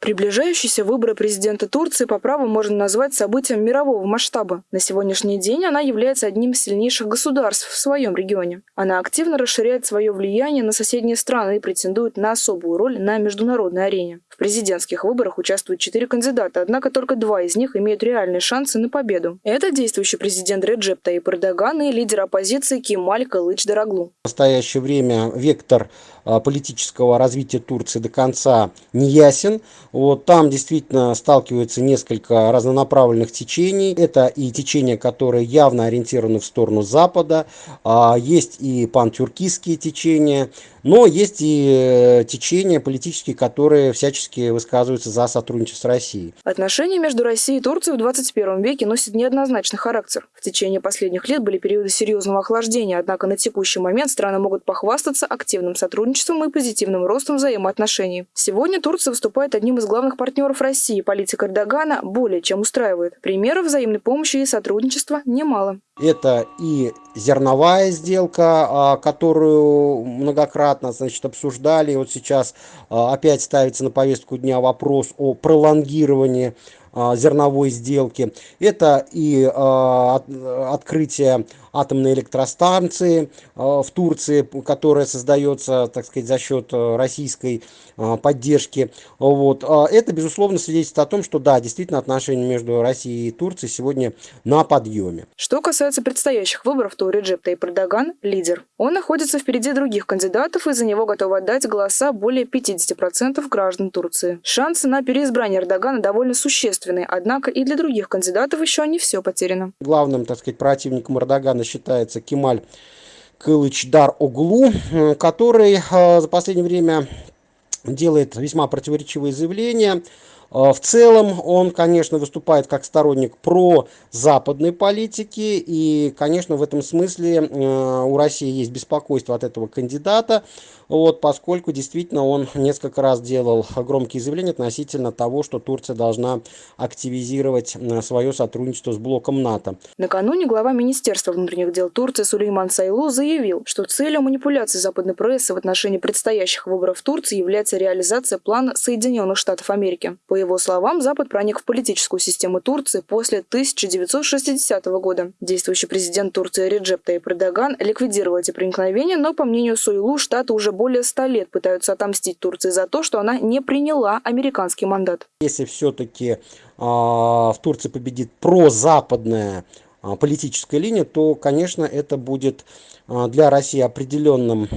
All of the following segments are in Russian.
Приближающиеся выборы президента Турции по праву можно назвать событием мирового масштаба. На сегодняшний день она является одним из сильнейших государств в своем регионе. Она активно расширяет свое влияние на соседние страны и претендует на особую роль на международной арене. В президентских выборах участвуют четыре кандидата, однако только два из них имеют реальные шансы на победу. Это действующий президент Реджеп Таип Эрдоган и лидер оппозиции Кемаль Кылыч Дороглу. В настоящее время вектор политического развития Турции до конца не ясен. Вот там действительно сталкиваются несколько разнонаправленных течений. Это и течения, которые явно ориентированы в сторону Запада, а, есть и пантюркистские течения, но есть и э, течения политические, которые всячески высказываются за сотрудничество с Россией. Отношения между Россией и Турцией в 21 веке носят неоднозначный характер. В течение последних лет были периоды серьезного охлаждения, однако на текущий момент страны могут похвастаться активным сотрудничеством и позитивным ростом взаимоотношений. Сегодня Турция выступает одним из главных партнеров России. Политика Эрдогана более чем устраивает. Примеров взаимной помощи и сотрудничества немало. Это и зерновая сделка, а, которую многократно значит, обсуждали. И вот сейчас а, опять ставится на повестку дня вопрос о пролонгировании зерновой сделки. Это и открытие атомной электростанции в Турции, которая создается, так сказать, за счет российской поддержки. Вот. Это, безусловно, свидетельствует о том, что да, действительно отношения между Россией и Турцией сегодня на подъеме. Что касается предстоящих выборов, то Реджеп Тайп Эрдоган – лидер. Он находится впереди других кандидатов, и за него готовы отдать голоса более 50% граждан Турции. Шансы на переизбрание Эрдогана довольно существенные, однако и для других кандидатов еще не все потеряно. Главным, так сказать, противником Эрдогана считается Кемаль Кылычдар Оглу, э, который э, за последнее время делает весьма противоречивые заявления. Э, в целом он, конечно, выступает как сторонник про западной политики, и, конечно, в этом смысле э, у России есть беспокойство от этого кандидата, вот, поскольку действительно он несколько раз делал громкие заявления относительно того, что Турция должна активизировать э, свое сотрудничество с блоком НАТО. Накануне глава Министерства внутренних дел Турции Сулейман Сайлу заявил, что целью манипуляции западной прессы в отношении предстоящих выборов в Турции является реализация плана Соединенных Штатов Америки. По его словам, Запад проник в политическую систему Турции после 1960 года. Действующий президент Турции Реджеп Таип Эрдоган ликвидировал эти проникновения, но, по мнению Суйлу, Штаты уже более ста лет пытаются отомстить Турции за то, что она не приняла американский мандат. Если все-таки э, в Турции победит прозападная э, политическая линия, то, конечно, это будет э, для России определенным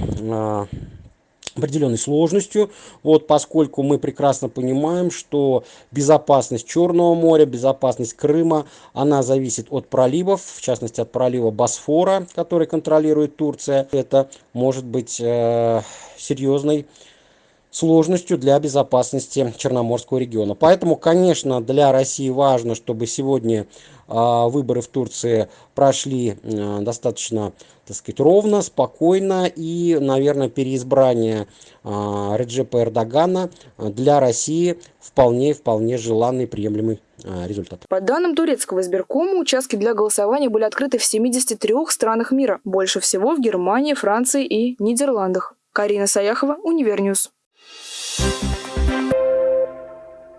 определенной сложностью, вот, поскольку мы прекрасно понимаем, что безопасность Черного моря, безопасность Крыма, она зависит от проливов, в частности от пролива Босфора, который контролирует Турция. Это может быть э, серьезной сложностью для безопасности Черноморского региона. Поэтому, конечно, для России важно, чтобы сегодня а, выборы в Турции прошли а, достаточно, так сказать, ровно, спокойно и, наверное, переизбрание а, Реджепа Эрдогана для России вполне вполне желанный приемлемый результат. По данным турецкого избиркома, участки для голосования были открыты в 73 странах мира, больше всего в Германии, Франции и Нидерландах. Карина Саяхова, Univer News.